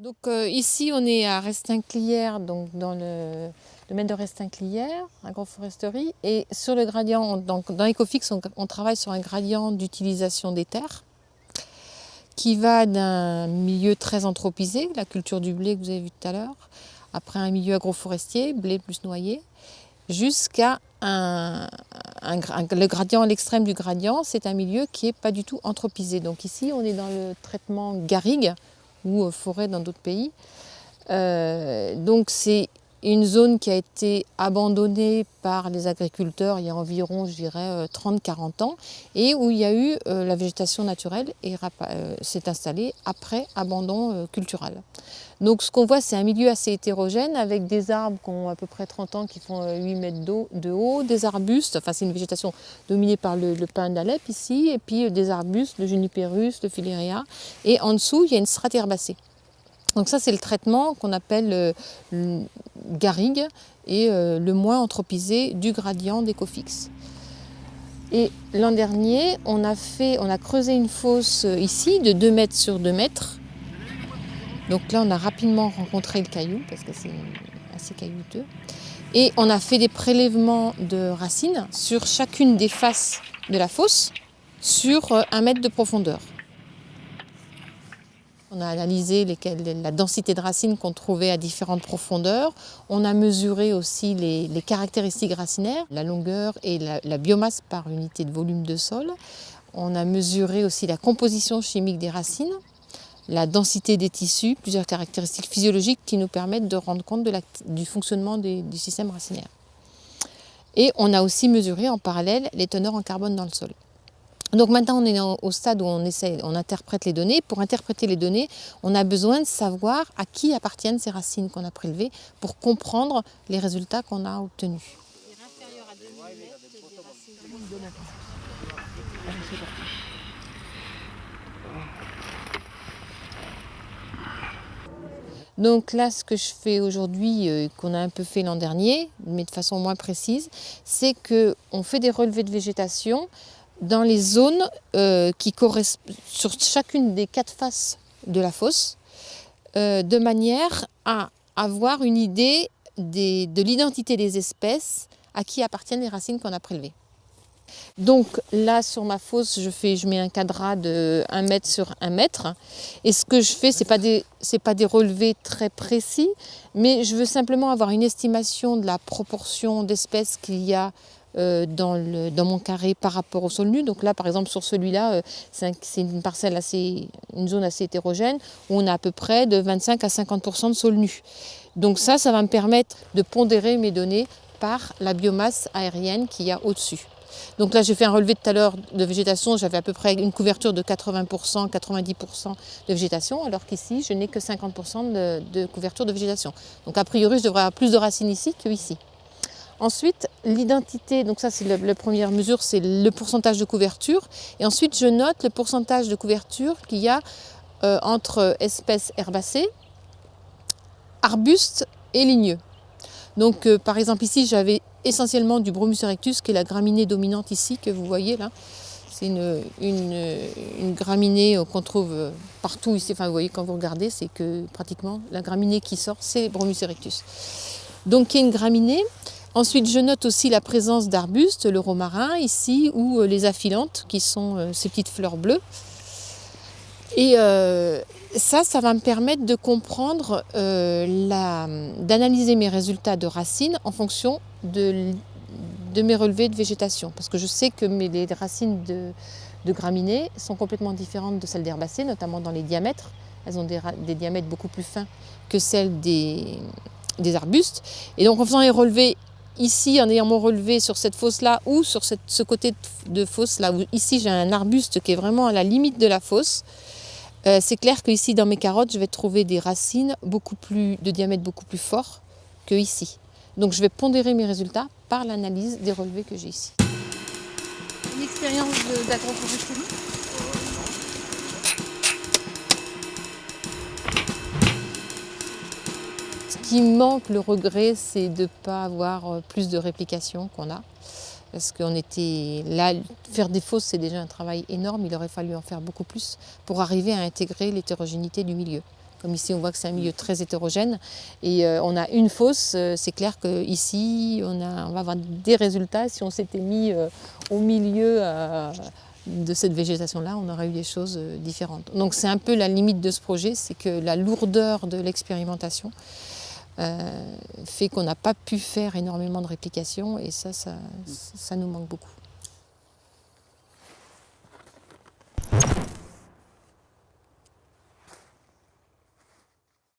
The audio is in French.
Donc euh, ici on est à Restinclière, donc dans le domaine de Restinclière, agroforesterie. Et sur le gradient, donc dans Ecofix, on, travaille sur un gradient d'utilisation des terres qui va d'un milieu très anthropisé, la culture du blé que vous avez vu tout à l'heure, après un milieu agroforestier, blé plus noyer, jusqu'à un, le gradient l'extrême du gradient, c'est un milieu qui n'est pas du tout anthropisé. Donc ici, on est dans le traitement garrigue, ou forêt dans d'autres pays. Euh, donc c'est une zone qui a été abandonnée par les agriculteurs il y a environ, je dirais, 30-40 euh, ans, et où il y a eu euh, la végétation naturelle et s'est installée après abandon culturel. Donc ce qu'on voit, c'est un milieu assez hétérogène avec des arbres qui ont à peu près 30 ans, qui font 8 mètres de haut, des arbustes, enfin c'est une végétation dominée par le, le pin d'Alep ici, et puis des arbustes, le juniperus, le filéria, et en dessous, il y a une strate herbacée. Donc ça, c'est le traitement qu'on appelle le garrigue et euh, le moins anthropisé du gradient d'Ecofix. Et l'an dernier, on a, fait, on a creusé une fosse euh, ici de 2 mètres sur 2 mètres. Donc là, on a rapidement rencontré le caillou parce que c'est assez caillouteux. Et on a fait des prélèvements de racines sur chacune des faces de la fosse sur euh, un mètre de profondeur. On a analysé la densité de racines qu'on trouvait à différentes profondeurs. On a mesuré aussi les, caractéristiques racinaires, la longueur et la, biomasse par unité de volume de sol. On a mesuré aussi la composition chimique des racines, la densité des tissus, plusieurs caractéristiques physiologiques qui nous permettent de rendre compte du fonctionnement du système racinaire. Et on a aussi mesuré en parallèle les teneurs en carbone dans le sol. Donc maintenant, on est au stade où on essaie, on interprète les données. Pour interpréter les données, on a besoin de savoir à qui appartiennent ces racines qu'on a prélevées pour comprendre les résultats qu'on a obtenus. Donc là, ce que je fais aujourd'hui, euh, qu'on a un peu fait l'an dernier, mais de façon moins précise, c'est qu'on fait des relevés de végétation dans les zones euh, qui correspondent sur chacune des quatre faces de la fosse, euh, de manière à avoir une idée de l'identité des espèces à qui appartiennent les racines qu'on a prélevées. Donc là, sur ma fosse, je, fais, je mets un cadre de 1 mètre sur 1 mètre. Et ce que je fais, ce n'est pas, des, pas des relevés très précis, mais je veux simplement avoir une estimation de la proportion d'espèces qu'il y a dans, le, dans, mon carré par rapport au sol nu. Donc là, par exemple, sur celui-là, euh, c'est une parcelle assez, une zone assez hétérogène où on a à peu près de 25 à 50% de sol nu. Donc ça, ça va me permettre de pondérer mes données par la biomasse aérienne qu'il y a au-dessus. Donc là, j'ai fait un relevé tout à l'heure de végétation, j'avais à peu près une couverture de 80%, 90% de végétation, alors qu'ici, je n'ai que 50% de, de couverture de végétation. Donc a priori, je devrais avoir plus de racines ici qu'ici. Ensuite, l'identité, donc ça c'est la, première mesure, c'est le pourcentage de couverture. Et ensuite, je note le pourcentage de couverture qu'il y a euh, entre espèces herbacées, arbustes et ligneux. Donc euh, par exemple ici, j'avais essentiellement du Bromus erectus, qui est la graminée dominante ici, que vous voyez là. C'est une, une, graminée qu'on trouve partout ici. Enfin, vous voyez, quand vous regardez, c'est que pratiquement la graminée qui sort, c'est Bromus erectus. Donc, qui est une graminée Ensuite, je note aussi la présence d'arbustes, le romarin ici, ou euh, les aphilantes, qui sont euh, ces petites fleurs bleues. Et euh, ça, ça va me permettre de comprendre, d'analyser mes résultats de racines en fonction de, mes relevés de végétation. Parce que je sais que les racines de, graminées sont complètement différentes de celles d'herbacées, notamment dans les diamètres. Elles ont des, diamètres beaucoup plus fins que celles des, des arbustes. Et donc en faisant les relevés ici en ayant mon relevé sur cette fosse-là ou sur ce côté de fosse-là, où ici j'ai un arbuste qui est vraiment à la limite de la fosse, euh, c'est clair que ici dans mes carottes, je vais trouver des racines beaucoup plus, de diamètre beaucoup plus fort que ici. Donc je vais pondérer mes résultats par l'analyse des relevés que j'ai ici. Une expérience d'agroforesterie qui manque, le regret, c'est de ne pas avoir euh, plus de réplication qu'on a. Parce qu'on était là, faire des fosses, c'est déjà un travail énorme, il aurait fallu en faire beaucoup plus pour arriver à intégrer l'hétérogénéité du milieu. Comme ici, on voit que c'est un milieu très hétérogène. Et euh, on a une fosse, euh, c'est clair qu'ici, on, on va avoir des résultats. Si on s'était mis euh, au milieu de cette végétation-là, on aurait eu des choses différentes. Donc c'est un peu la limite de ce projet, c'est que la lourdeur de l'expérimentation fait qu'on n'a pas pu faire énormément de réplications et ça, ça, ça nous manque beaucoup.